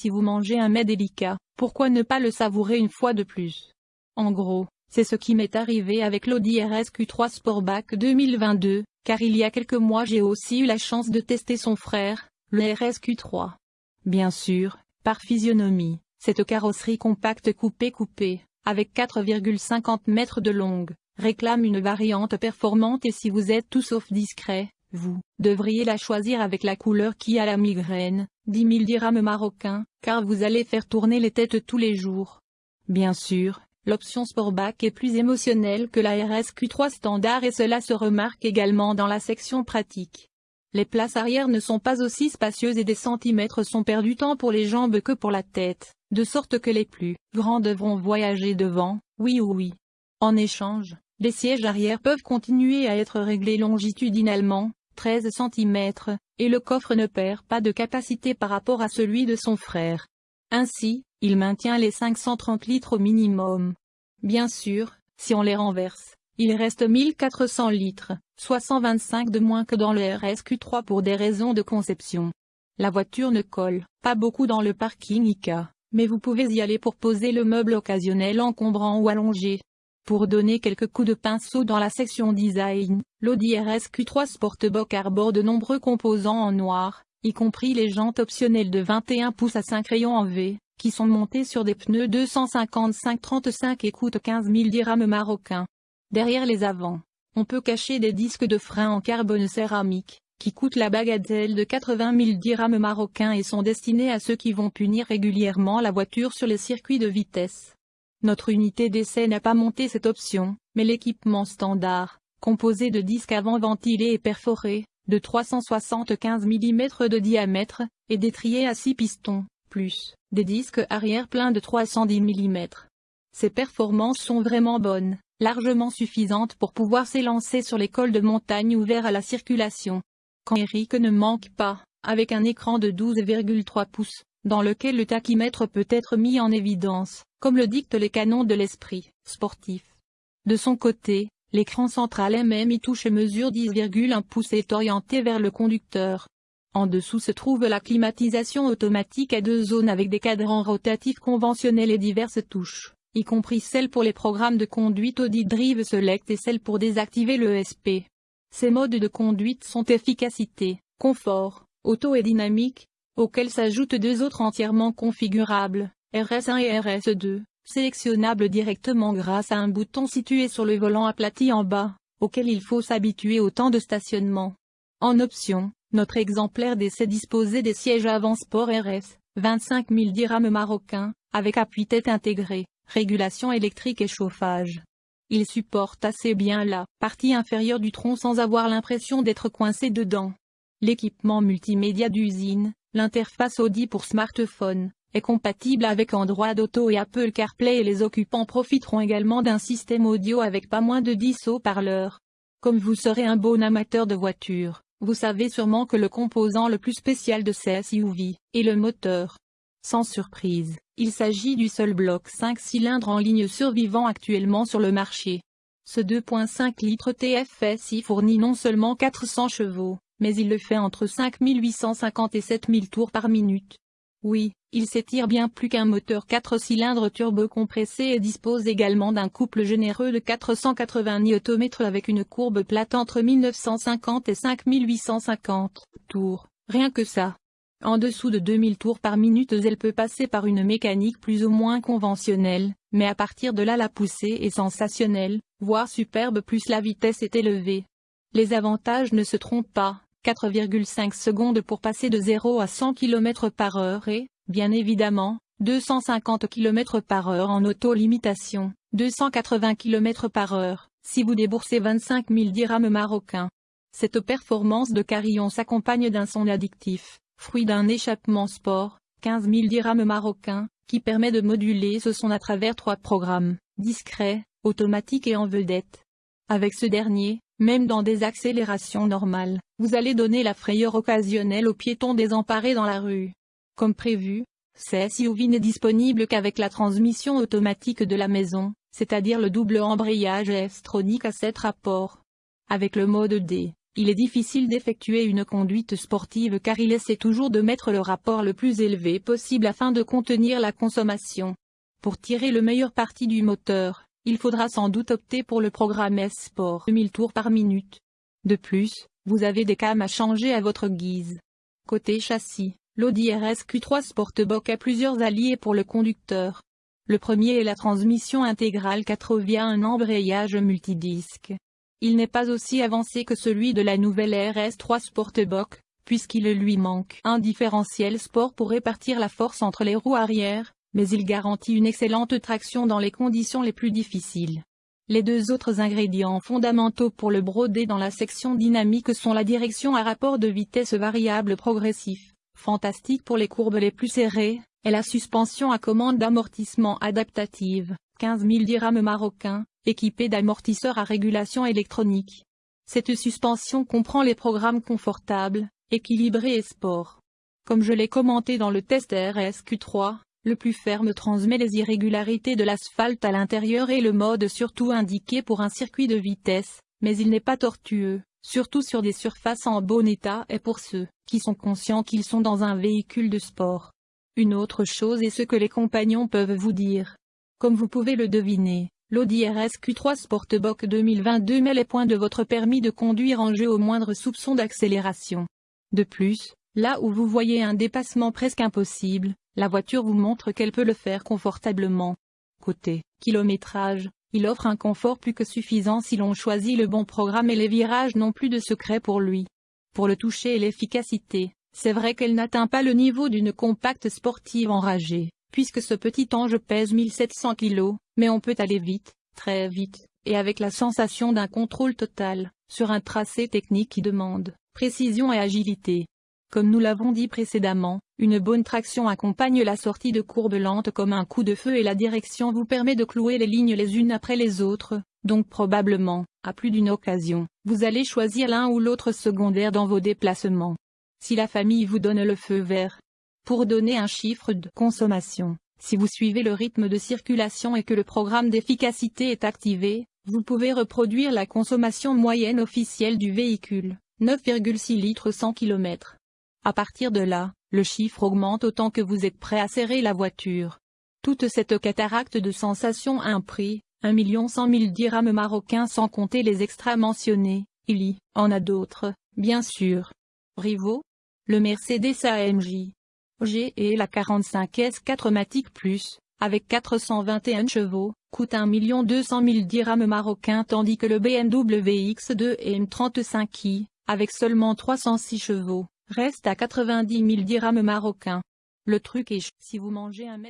Si vous mangez un mets délicat, pourquoi ne pas le savourer une fois de plus? En gros, c'est ce qui m'est arrivé avec l'Audi RSQ3 Sportback 2022, car il y a quelques mois j'ai aussi eu la chance de tester son frère, le RSQ3. Bien sûr, par physionomie, cette carrosserie compacte coupée-coupée, avec 4,50 mètres de longue, réclame une variante performante et si vous êtes tout sauf discret, vous devriez la choisir avec la couleur qui a la migraine, 10 000 dirhams marocains, car vous allez faire tourner les têtes tous les jours. Bien sûr, l'option Sportback est plus émotionnelle que la RSQ3 standard et cela se remarque également dans la section pratique. Les places arrière ne sont pas aussi spacieuses et des centimètres sont perdus tant pour les jambes que pour la tête, de sorte que les plus grands devront voyager devant, oui ou oui. En échange, les sièges arrière peuvent continuer à être réglés longitudinalement, 13 cm, et le coffre ne perd pas de capacité par rapport à celui de son frère. Ainsi, il maintient les 530 litres au minimum. Bien sûr, si on les renverse, il reste 1400 litres, soit 125 de moins que dans le RSQ3 pour des raisons de conception. La voiture ne colle pas beaucoup dans le parking ICA, mais vous pouvez y aller pour poser le meuble occasionnel encombrant ou allongé. Pour donner quelques coups de pinceau dans la section design, l'Audi RSQ3 Sportback arbore de nombreux composants en noir, y compris les jantes optionnelles de 21 pouces à 5 rayons en V, qui sont montées sur des pneus 255-35 et coûtent 15 000 dirhams marocains. Derrière les avants, on peut cacher des disques de frein en carbone céramique, qui coûtent la bagatelle de 80 000 dirhams marocains et sont destinés à ceux qui vont punir régulièrement la voiture sur les circuits de vitesse. Notre unité d'essai n'a pas monté cette option, mais l'équipement standard, composé de disques avant ventilés et perforés, de 375 mm de diamètre, et d'étriers à 6 pistons, plus des disques arrière pleins de 310 mm. Ces performances sont vraiment bonnes, largement suffisantes pour pouvoir s'élancer sur les cols de montagne ouverts à la circulation. Quand Eric ne manque pas, avec un écran de 12,3 pouces, dans lequel le tachymètre peut être mis en évidence, comme le dictent les canons de l'esprit sportif. De son côté, l'écran central MMI touche mesure 10,1 pouces et est orienté vers le conducteur. En dessous se trouve la climatisation automatique à deux zones avec des cadrans rotatifs conventionnels et diverses touches, y compris celle pour les programmes de conduite Audi Drive Select et celle pour désactiver le SP. Ces modes de conduite sont efficacité, confort, auto et dynamique, auxquels s'ajoutent deux autres entièrement configurables, RS1 et RS2, sélectionnables directement grâce à un bouton situé sur le volant aplati en bas, auquel il faut s'habituer au temps de stationnement. En option, notre exemplaire d'essai disposait des sièges avant sport RS, 25 000 dirhams marocains, avec appui-tête intégré, régulation électrique et chauffage. Il supporte assez bien la partie inférieure du tronc sans avoir l'impression d'être coincé dedans. L'équipement multimédia d'usine, L'interface Audi pour smartphone est compatible avec Android Auto et Apple CarPlay et les occupants profiteront également d'un système audio avec pas moins de 10 haut-parleurs. Comme vous serez un bon amateur de voiture, vous savez sûrement que le composant le plus spécial de ces SUV est le moteur. Sans surprise, il s'agit du seul bloc 5 cylindres en ligne survivant actuellement sur le marché. Ce 2.5 litres TFSI fournit non seulement 400 chevaux, mais il le fait entre 5850 et 7000 tours par minute. Oui, il s'étire bien plus qu'un moteur 4 cylindres turbo-compressé et dispose également d'un couple généreux de 480 Nm avec une courbe plate entre 1950 et 5850 tours, rien que ça. En dessous de 2000 tours par minute elle peut passer par une mécanique plus ou moins conventionnelle, mais à partir de là la poussée est sensationnelle, voire superbe plus la vitesse est élevée. Les avantages ne se trompent pas, 4,5 secondes pour passer de 0 à 100 km par heure et, bien évidemment, 250 km par heure en auto-limitation, 280 km par heure, si vous déboursez 25 000 dirhams marocains. Cette performance de carillon s'accompagne d'un son addictif, fruit d'un échappement sport, 15 000 dirhams marocains, qui permet de moduler ce son à travers trois programmes, discret, automatique et en vedette. Avec ce dernier, même dans des accélérations normales, vous allez donner la frayeur occasionnelle aux piétons désemparés dans la rue. Comme prévu, ce SUV n'est disponible qu'avec la transmission automatique de la maison, c'est-à-dire le double embrayage S-tronique à 7 rapports. Avec le mode D, il est difficile d'effectuer une conduite sportive car il essaie toujours de mettre le rapport le plus élevé possible afin de contenir la consommation. Pour tirer le meilleur parti du moteur, il faudra sans doute opter pour le programme S-Sport 1000 tours par minute. De plus, vous avez des cams à changer à votre guise. Côté châssis, l'Audi RS Q3 Sportback a plusieurs alliés pour le conducteur. Le premier est la transmission intégrale 4 via un embrayage multidisque. Il n'est pas aussi avancé que celui de la nouvelle RS3 Sportback, puisqu'il lui manque un différentiel sport pour répartir la force entre les roues arrière, mais il garantit une excellente traction dans les conditions les plus difficiles. Les deux autres ingrédients fondamentaux pour le brodé dans la section dynamique sont la direction à rapport de vitesse variable progressif, fantastique pour les courbes les plus serrées, et la suspension à commande d'amortissement adaptative, 15 000 dirhams marocains, équipée d'amortisseurs à régulation électronique. Cette suspension comprend les programmes confortables, équilibrés et sport. Comme je l'ai commenté dans le test RSQ3, le plus ferme transmet les irrégularités de l'asphalte à l'intérieur et le mode surtout indiqué pour un circuit de vitesse, mais il n'est pas tortueux, surtout sur des surfaces en bon état et pour ceux qui sont conscients qu'ils sont dans un véhicule de sport. Une autre chose est ce que les compagnons peuvent vous dire. Comme vous pouvez le deviner, l'Audi RS Q3 Sportback 2022 met les points de votre permis de conduire en jeu au moindre soupçon d'accélération. De plus, là où vous voyez un dépassement presque impossible, la voiture vous montre qu'elle peut le faire confortablement. Côté kilométrage, il offre un confort plus que suffisant si l'on choisit le bon programme et les virages n'ont plus de secret pour lui. Pour le toucher et l'efficacité, c'est vrai qu'elle n'atteint pas le niveau d'une compacte sportive enragée, puisque ce petit ange pèse 1700 kg, mais on peut aller vite, très vite, et avec la sensation d'un contrôle total, sur un tracé technique qui demande précision et agilité. Comme nous l'avons dit précédemment, une bonne traction accompagne la sortie de courbes lentes comme un coup de feu et la direction vous permet de clouer les lignes les unes après les autres, donc probablement, à plus d'une occasion, vous allez choisir l'un ou l'autre secondaire dans vos déplacements. Si la famille vous donne le feu vert. Pour donner un chiffre de consommation, si vous suivez le rythme de circulation et que le programme d'efficacité est activé, vous pouvez reproduire la consommation moyenne officielle du véhicule, 9,6 litres 100 km. À partir de là, le chiffre augmente autant que vous êtes prêt à serrer la voiture. Toute cette cataracte de sensations a un prix, 1 million 100 000 dirhams marocains sans compter les extras mentionnés, il y en a d'autres, bien sûr. Rivo Le Mercedes AMJ G et la 45S 4 Matic Plus, avec 421 chevaux, coûte 1 200 000 dirhams marocains tandis que le BMW X2 M35i, avec seulement 306 chevaux, reste à 90 000 dirhams marocains. Le truc est si vous mangez un mètre